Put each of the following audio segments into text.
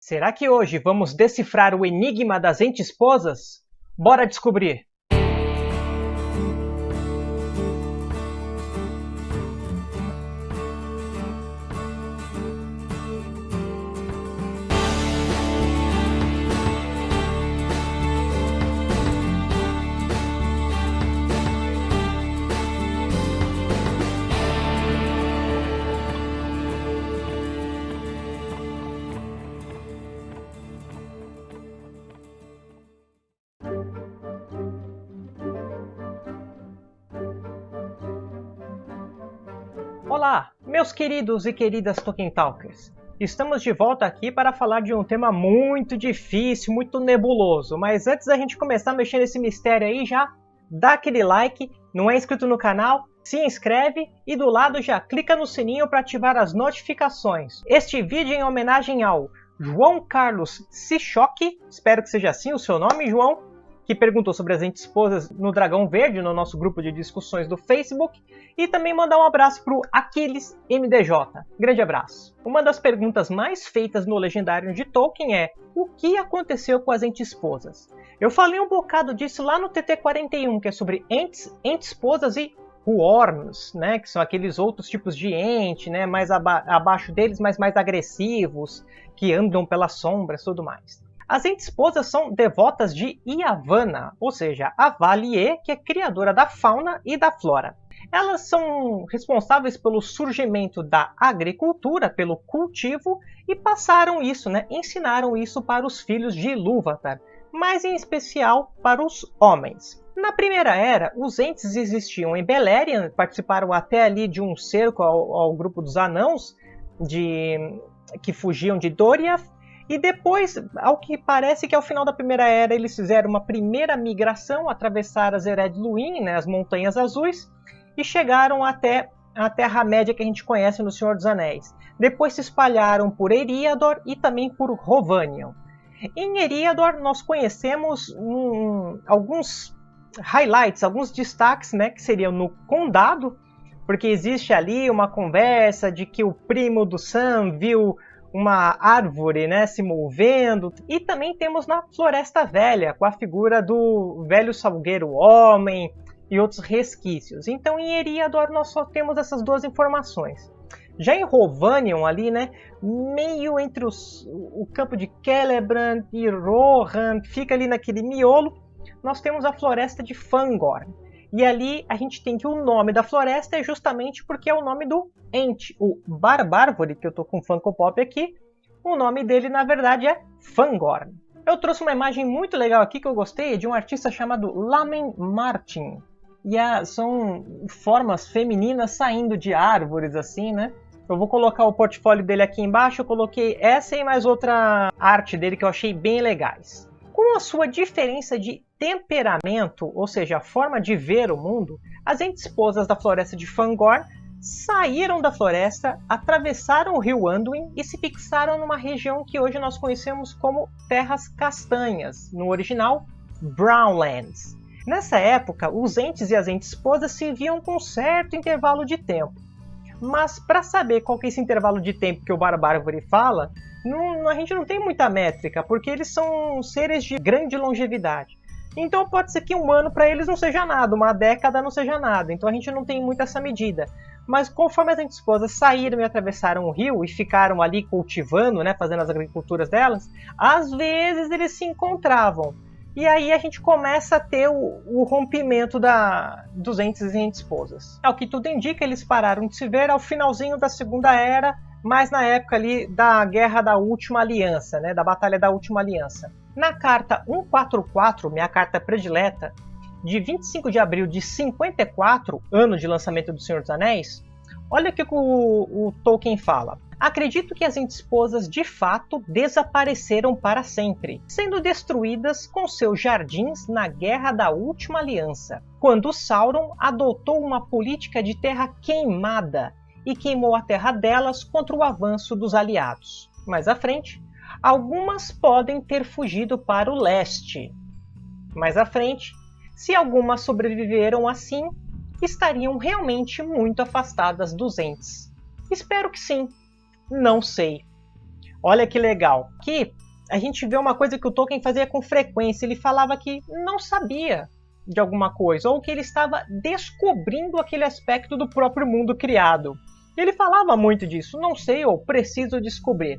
Será que hoje vamos decifrar o enigma das ente-esposas? Bora descobrir! Olá, meus queridos e queridas Tolkien Talkers! Estamos de volta aqui para falar de um tema muito difícil, muito nebuloso. Mas antes da gente começar mexer nesse mistério aí, já dá aquele like, não é inscrito no canal, se inscreve e do lado já clica no sininho para ativar as notificações. Este vídeo é em homenagem ao João Carlos Sichoque, espero que seja assim o seu nome, João, que perguntou sobre as esposas no Dragão Verde, no nosso grupo de discussões do Facebook, e também mandar um abraço para o Aquiles MDJ. Grande abraço. Uma das perguntas mais feitas no Legendário de Tolkien é o que aconteceu com as entes-esposas? Eu falei um bocado disso lá no TT41, que é sobre entes, entes-esposas e Huorns, né, que são aqueles outros tipos de ente, né, mais aba abaixo deles, mas mais agressivos, que andam pelas sombras e tudo mais. As entes-esposas são devotas de Yavanna, ou seja, a Valie, que é criadora da fauna e da flora. Elas são responsáveis pelo surgimento da agricultura, pelo cultivo, e passaram isso, né, ensinaram isso para os filhos de Ilúvatar, mas em especial para os homens. Na Primeira Era, os entes existiam em Beleriand, participaram até ali de um cerco ao, ao grupo dos anãos, de, que fugiam de Doriath, e depois, ao que parece que ao final da Primeira Era, eles fizeram uma primeira migração, atravessaram as Ered Luin, né, as Montanhas Azuis, e chegaram até a Terra-média que a gente conhece no Senhor dos Anéis. Depois se espalharam por Eriador e também por Rovanion. Em Eriador nós conhecemos um, alguns highlights, alguns destaques, né, que seriam no Condado, porque existe ali uma conversa de que o primo do Sam viu uma árvore né, se movendo. E também temos na Floresta Velha, com a figura do velho salgueiro homem e outros resquícios. Então em Eriador nós só temos essas duas informações. Já em Rovanion ali, né, meio entre os, o campo de Celebrant e Rohan, fica ali naquele miolo, nós temos a floresta de Fangorn. E ali a gente tem que o nome da floresta é justamente porque é o nome do ente. O Barbárvore, que eu tô com Funko Pop aqui, o nome dele na verdade é Fangorn. Eu trouxe uma imagem muito legal aqui que eu gostei de um artista chamado Lamen Martin. E a, são formas femininas saindo de árvores assim, né? Eu vou colocar o portfólio dele aqui embaixo. Eu coloquei essa e mais outra arte dele que eu achei bem legais. Com a sua diferença de temperamento, ou seja, a forma de ver o mundo, as entes-esposas da floresta de Fangorn saíram da floresta, atravessaram o rio Anduin e se fixaram numa região que hoje nós conhecemos como Terras Castanhas, no original Brownlands. Nessa época, os entes e as entes-esposas se viam com certo intervalo de tempo. Mas para saber qual que é esse intervalo de tempo que o Barbárvore fala, não, a gente não tem muita métrica, porque eles são seres de grande longevidade. Então pode ser que um ano para eles não seja nada, uma década não seja nada. Então a gente não tem muito essa medida. Mas conforme as esposas saíram e atravessaram o rio e ficaram ali cultivando, né, fazendo as agriculturas delas, às vezes eles se encontravam. E aí a gente começa a ter o, o rompimento da, dos entes e esposas. Ao que tudo indica, eles pararam de se ver ao finalzinho da Segunda Era, mas na época ali da Guerra da Última Aliança, né, da Batalha da Última Aliança. Na carta 144, minha carta predileta, de 25 de abril de 54, ano de lançamento do Senhor dos Anéis, olha o que o, o Tolkien fala. Acredito que as esposas de fato desapareceram para sempre, sendo destruídas com seus jardins na Guerra da Última Aliança, quando Sauron adotou uma política de terra queimada e queimou a terra delas contra o avanço dos aliados. Mais à frente, Algumas podem ter fugido para o leste. Mais à frente, se algumas sobreviveram assim, estariam realmente muito afastadas dos entes. Espero que sim. Não sei. Olha que legal. Que a gente vê uma coisa que o Tolkien fazia com frequência. Ele falava que não sabia de alguma coisa, ou que ele estava descobrindo aquele aspecto do próprio mundo criado. Ele falava muito disso, não sei ou preciso descobrir.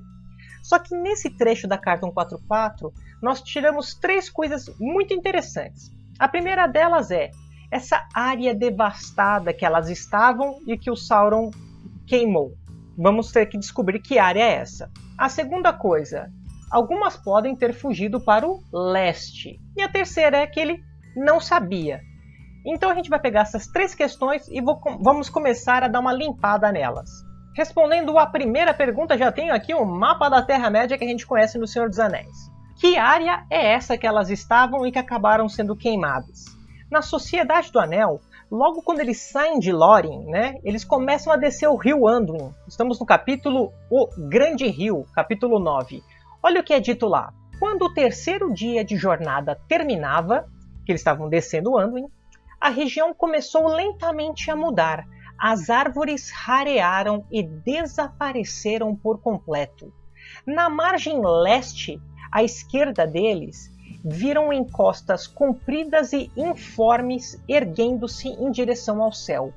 Só que nesse trecho da carta 144, nós tiramos três coisas muito interessantes. A primeira delas é essa área devastada que elas estavam e que o Sauron queimou. Vamos ter que descobrir que área é essa. A segunda coisa, algumas podem ter fugido para o leste. E a terceira é que ele não sabia. Então a gente vai pegar essas três questões e vou, vamos começar a dar uma limpada nelas. Respondendo a primeira pergunta, já tenho aqui o mapa da Terra-média que a gente conhece no Senhor dos Anéis. Que área é essa que elas estavam e que acabaram sendo queimadas? Na Sociedade do Anel, logo quando eles saem de Lórien, né, eles começam a descer o rio Anduin. Estamos no capítulo O Grande Rio, capítulo 9. Olha o que é dito lá. Quando o terceiro dia de jornada terminava, que eles estavam descendo o Anduin, a região começou lentamente a mudar. As árvores rarearam e desapareceram por completo. Na margem leste, à esquerda deles, viram encostas compridas e informes erguendo-se em direção ao céu.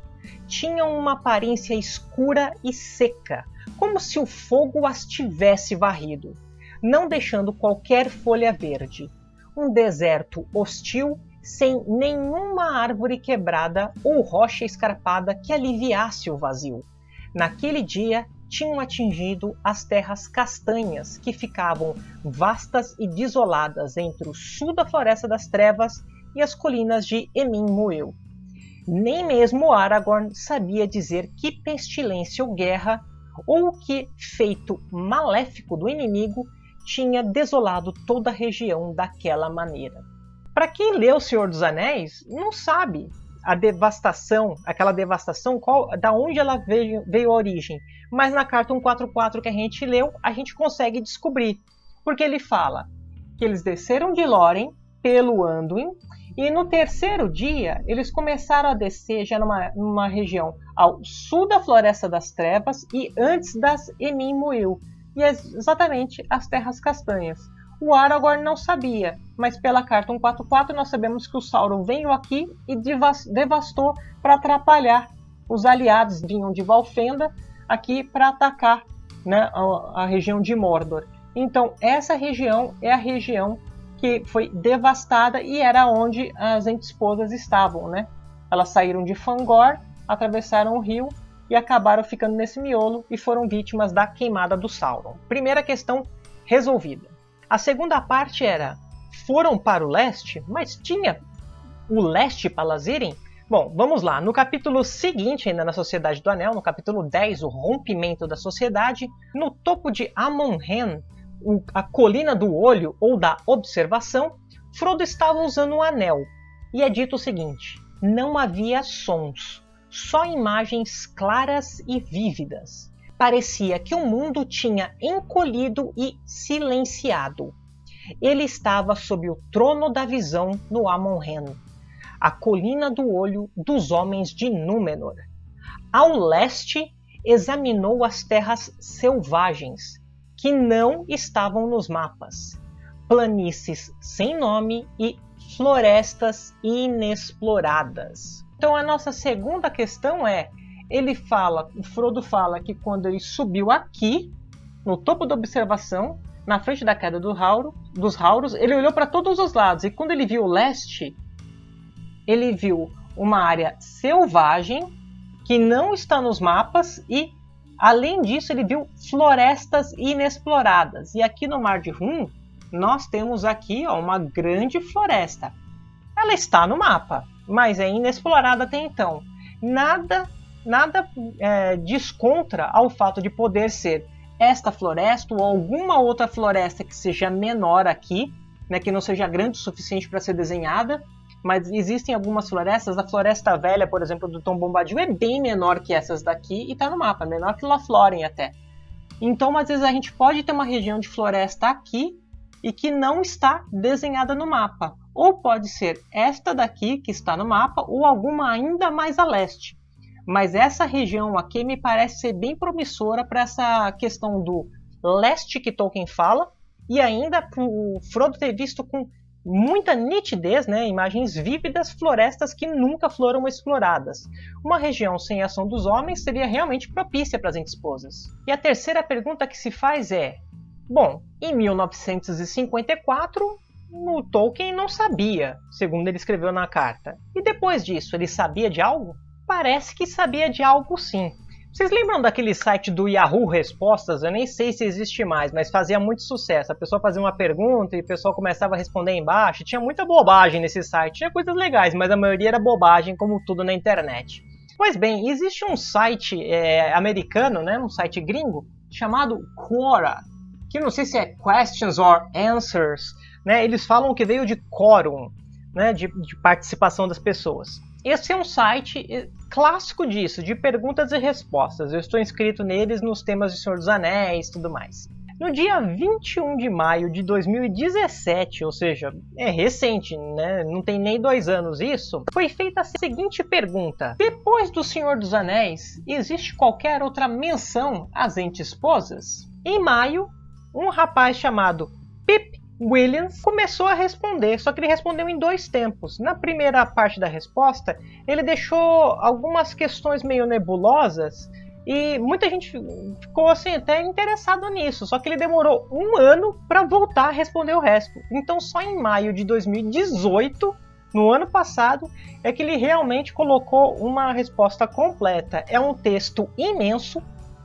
Tinham uma aparência escura e seca, como se o fogo as tivesse varrido, não deixando qualquer folha verde. Um deserto hostil sem nenhuma árvore quebrada ou rocha escarpada que aliviasse o vazio. Naquele dia tinham atingido as terras castanhas, que ficavam vastas e desoladas entre o sul da Floresta das Trevas e as colinas de Emin Muil. Nem mesmo Aragorn sabia dizer que pestilência ou guerra, ou que feito maléfico do inimigo tinha desolado toda a região daquela maneira. Para quem leu O Senhor dos Anéis, não sabe a devastação, aquela devastação, qual, da onde ela veio, veio a origem. Mas na carta 144 que a gente leu, a gente consegue descobrir. Porque ele fala que eles desceram de Lórien pelo Anduin e no terceiro dia eles começaram a descer já numa, numa região ao sul da Floresta das Trevas e antes das Emin Muil, e é exatamente as Terras Castanhas. O Aragorn não sabia, mas pela carta 144 nós sabemos que o Sauron veio aqui e devastou para atrapalhar. Os aliados vinham de Valfenda aqui para atacar né, a, a região de Mordor. Então essa região é a região que foi devastada e era onde as esposas estavam, né? Elas saíram de Fangor, atravessaram o rio e acabaram ficando nesse miolo e foram vítimas da queimada do Sauron. Primeira questão resolvida. A segunda parte era: foram para o leste, mas tinha o leste para elas irem? Bom, vamos lá. No capítulo seguinte, ainda na Sociedade do Anel, no capítulo 10, o rompimento da sociedade, no topo de Amon-Hen, a colina do olho ou da observação, Frodo estava usando um anel. E é dito o seguinte: não havia sons, só imagens claras e vívidas parecia que o mundo tinha encolhido e silenciado. Ele estava sob o trono da visão no Amon-Hen, a colina do olho dos homens de Númenor. Ao leste, examinou as terras selvagens, que não estavam nos mapas, planícies sem nome e florestas inexploradas. Então a nossa segunda questão é ele fala, o Frodo fala que quando ele subiu aqui, no topo da observação, na frente da queda do Hauro, dos Hauros, ele olhou para todos os lados e quando ele viu o leste, ele viu uma área selvagem que não está nos mapas e além disso ele viu florestas inexploradas. E aqui no Mar de Rum, nós temos aqui ó, uma grande floresta. Ela está no mapa, mas é inexplorada até então. Nada nada é, descontra ao fato de poder ser esta floresta ou alguma outra floresta que seja menor aqui, né, que não seja grande o suficiente para ser desenhada, mas existem algumas florestas, a Floresta Velha, por exemplo, do Tom Bombadil é bem menor que essas daqui e está no mapa, menor que Lothlórien até. Então, às vezes a gente pode ter uma região de floresta aqui e que não está desenhada no mapa. Ou pode ser esta daqui que está no mapa ou alguma ainda mais a leste. Mas essa região aqui me parece ser bem promissora para essa questão do leste que Tolkien fala, e ainda o Frodo ter visto com muita nitidez, né, imagens vívidas, florestas que nunca foram exploradas. Uma região sem ação dos homens seria realmente propícia para as esposas. E a terceira pergunta que se faz é: bom, em 1954 o Tolkien não sabia, segundo ele escreveu na carta. E depois disso, ele sabia de algo? Parece que sabia de algo sim. Vocês lembram daquele site do Yahoo Respostas? Eu nem sei se existe mais, mas fazia muito sucesso. A pessoa fazia uma pergunta e o pessoal começava a responder embaixo. Tinha muita bobagem nesse site. Tinha coisas legais, mas a maioria era bobagem, como tudo na internet. Pois bem, existe um site é, americano, né, um site gringo, chamado Quora, que não sei se é Questions or Answers, né, eles falam que veio de quórum, né, de, de participação das pessoas. Esse é um site eh, clássico disso, de perguntas e respostas. Eu estou inscrito neles nos temas de Senhor dos Anéis e tudo mais. No dia 21 de maio de 2017, ou seja, é recente, né? não tem nem dois anos isso, foi feita a seguinte pergunta: Depois do Senhor dos Anéis, existe qualquer outra menção às entes-esposas? Em maio, um rapaz chamado Williams começou a responder, só que ele respondeu em dois tempos. Na primeira parte da resposta, ele deixou algumas questões meio nebulosas e muita gente ficou assim até interessado nisso, só que ele demorou um ano para voltar a responder o resto. Então, só em maio de 2018, no ano passado, é que ele realmente colocou uma resposta completa. É um texto imenso,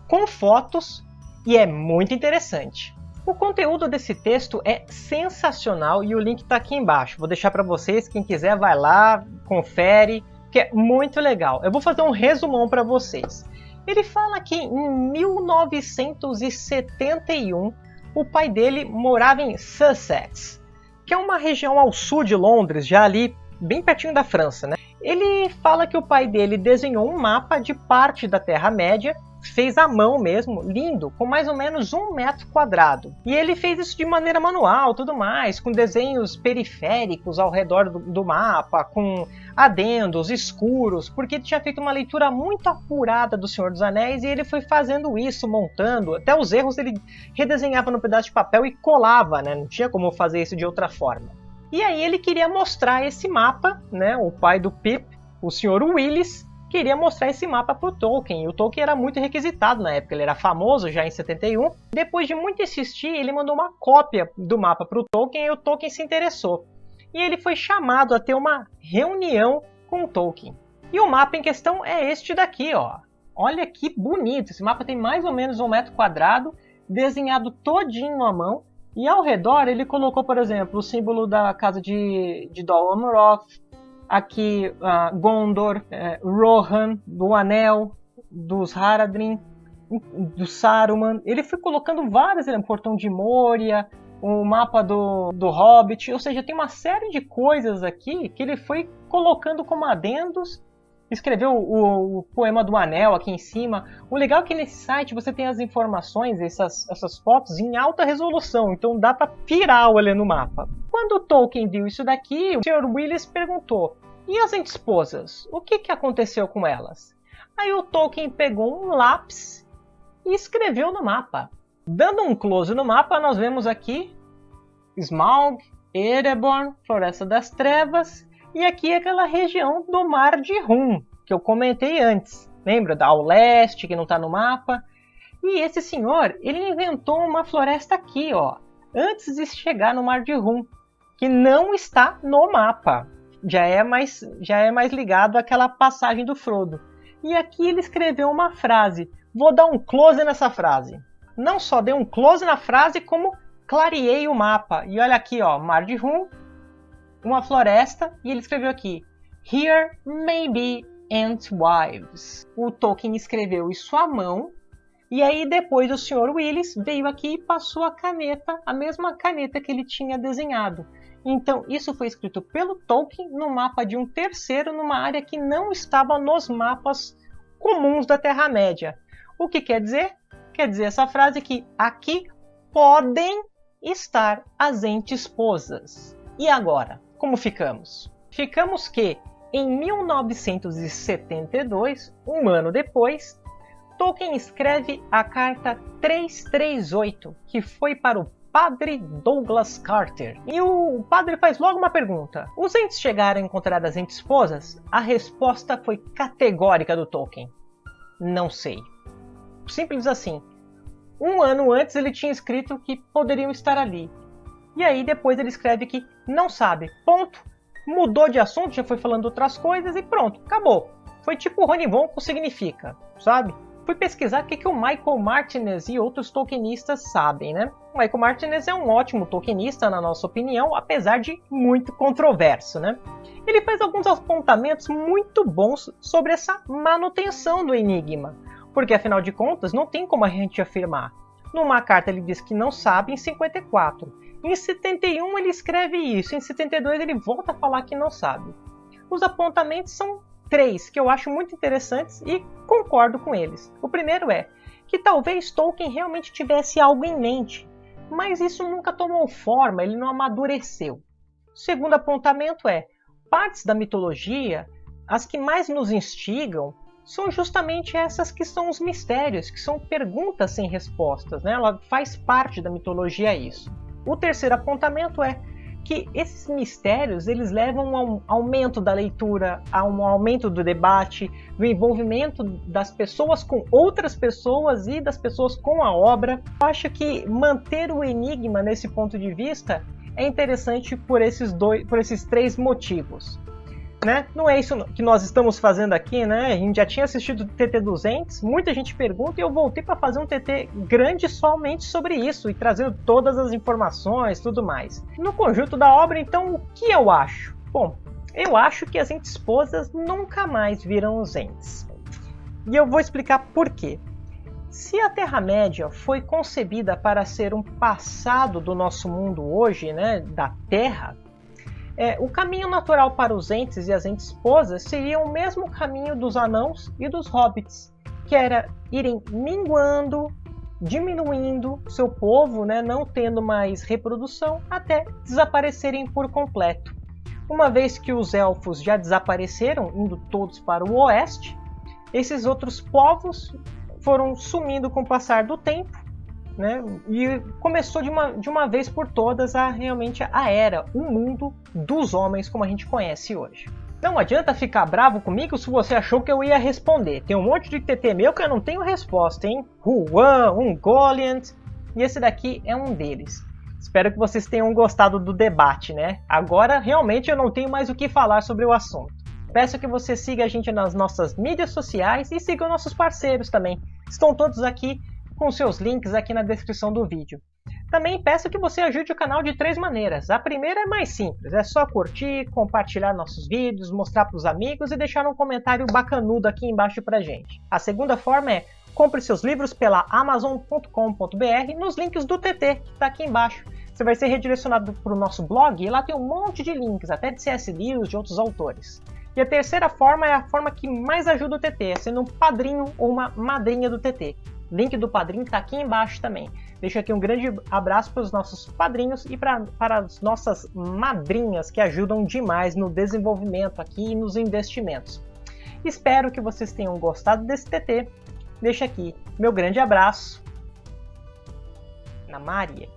com fotos e é muito interessante. O conteúdo desse texto é sensacional e o link está aqui embaixo. Vou deixar para vocês, quem quiser vai lá, confere, que é muito legal. Eu vou fazer um resumão para vocês. Ele fala que em 1971 o pai dele morava em Sussex, que é uma região ao sul de Londres, já ali bem pertinho da França, né? Ele fala que o pai dele desenhou um mapa de parte da Terra-média fez à mão mesmo, lindo, com mais ou menos um metro quadrado. E ele fez isso de maneira manual, tudo mais, com desenhos periféricos ao redor do, do mapa, com adendos escuros, porque ele tinha feito uma leitura muito apurada do Senhor dos Anéis e ele foi fazendo isso, montando, até os erros ele redesenhava no pedaço de papel e colava, né? Não tinha como fazer isso de outra forma. E aí ele queria mostrar esse mapa, né? O pai do Pip, o Sr. Willis, queria mostrar esse mapa para o Tolkien. O Tolkien era muito requisitado na época, ele era famoso já em 71. Depois de muito insistir, ele mandou uma cópia do mapa para o Tolkien e o Tolkien se interessou. E ele foi chamado a ter uma reunião com o Tolkien. E o mapa em questão é este daqui, ó. Olha que bonito! Esse mapa tem mais ou menos um metro quadrado, desenhado todinho à mão. E ao redor ele colocou, por exemplo, o símbolo da casa de, de Dol Amroth, aqui uh, Gondor, uh, Rohan, do Anel, dos Haradrim, do Saruman. Ele foi colocando vários, ele, Portão de Moria, o mapa do, do Hobbit, ou seja, tem uma série de coisas aqui que ele foi colocando como adendos. Escreveu o, o, poema do Anel aqui em cima. O legal é que nesse site você tem as informações, essas, essas fotos em alta resolução, então dá para pirar olhando o mapa. Quando Tolkien viu isso daqui, o Sr. Willis perguntou: e as esposas? O que, que aconteceu com elas? Aí o Tolkien pegou um lápis e escreveu no mapa. Dando um close no mapa, nós vemos aqui Smaug, Ereborn, Floresta das Trevas e aqui aquela região do Mar de Rum, que eu comentei antes. Lembra? Ao leste, que não está no mapa. E esse senhor, ele inventou uma floresta aqui, ó, antes de chegar no Mar de Rum, que não está no mapa já é mais já é mais ligado àquela passagem do Frodo. E aqui ele escreveu uma frase. Vou dar um close nessa frase. Não só dei um close na frase, como clareei o mapa. E olha aqui, ó, Mar de Rum, uma floresta, e ele escreveu aqui: Here may be ant wives. O Tolkien escreveu isso à mão. E aí depois o Sr. Willis veio aqui e passou a caneta, a mesma caneta que ele tinha desenhado. Então, isso foi escrito pelo Tolkien no mapa de um terceiro numa área que não estava nos mapas comuns da Terra-média. O que quer dizer? Quer dizer essa frase que aqui podem estar as entes-esposas. E agora, como ficamos? Ficamos que em 1972, um ano depois, Tolkien escreve a carta 338, que foi para o Padre Douglas Carter. E o padre faz logo uma pergunta: Os entes chegaram a encontrar as entes esposas? A resposta foi categórica do Tolkien: Não sei. Simples assim. Um ano antes ele tinha escrito que poderiam estar ali. E aí depois ele escreve que não sabe. Ponto. Mudou de assunto, já foi falando outras coisas e pronto, acabou. Foi tipo o Rony Von significa, sabe? fui pesquisar o que, que o Michael Martinez e outros tokenistas sabem, né? O Michael Martinez é um ótimo tokenista, na nossa opinião, apesar de muito controverso, né? Ele faz alguns apontamentos muito bons sobre essa manutenção do enigma, porque afinal de contas não tem como a gente afirmar. Numa carta ele diz que não sabe em 54, em 71 ele escreve isso, em 72 ele volta a falar que não sabe. Os apontamentos são três que eu acho muito interessantes e concordo com eles. O primeiro é que talvez Tolkien realmente tivesse algo em mente, mas isso nunca tomou forma, ele não amadureceu. O segundo apontamento é: partes da mitologia, as que mais nos instigam, são justamente essas que são os mistérios, que são perguntas sem respostas, né? Ela faz parte da mitologia isso. O terceiro apontamento é que esses mistérios eles levam a um aumento da leitura, a um aumento do debate, do envolvimento das pessoas com outras pessoas e das pessoas com a obra. Eu acho que manter o enigma nesse ponto de vista é interessante por esses dois, por esses três motivos né? Não é isso que nós estamos fazendo aqui, né? A gente já tinha assistido o TT 200, muita gente pergunta e eu voltei para fazer um TT grande somente sobre isso e trazendo todas as informações, tudo mais. No conjunto da obra, então, o que eu acho? Bom, eu acho que as entes esposas nunca mais viram os entes. E eu vou explicar por quê. Se a Terra-média foi concebida para ser um passado do nosso mundo hoje, né, da Terra, é, o caminho natural para os entes e as entes esposas seria o mesmo caminho dos anãos e dos hobbits, que era irem minguando, diminuindo seu povo, né, não tendo mais reprodução, até desaparecerem por completo. Uma vez que os elfos já desapareceram, indo todos para o oeste, esses outros povos foram sumindo com o passar do tempo né? E começou de uma, de uma vez por todas a realmente a era, o mundo dos homens como a gente conhece hoje. Não adianta ficar bravo comigo se você achou que eu ia responder. Tem um monte de TT meu que eu não tenho resposta, hein? Juan, um Goliant, e esse daqui é um deles. Espero que vocês tenham gostado do debate, né? Agora realmente eu não tenho mais o que falar sobre o assunto. Peço que você siga a gente nas nossas mídias sociais e siga nossos parceiros também. Estão todos aqui com seus links aqui na descrição do vídeo. Também peço que você ajude o canal de três maneiras. A primeira é mais simples, é só curtir, compartilhar nossos vídeos, mostrar para os amigos e deixar um comentário bacanudo aqui embaixo para gente. A segunda forma é compre seus livros pela amazon.com.br nos links do TT, que está aqui embaixo. Você vai ser redirecionado para o nosso blog e lá tem um monte de links, até de C.S. Lewis, de outros autores. E a terceira forma é a forma que mais ajuda o TT, é sendo um padrinho ou uma madrinha do TT. Link do padrinho está aqui embaixo também. Deixo aqui um grande abraço para os nossos padrinhos e pra, para as nossas madrinhas que ajudam demais no desenvolvimento aqui e nos investimentos. Espero que vocês tenham gostado desse TT. Deixo aqui meu grande abraço na Maria.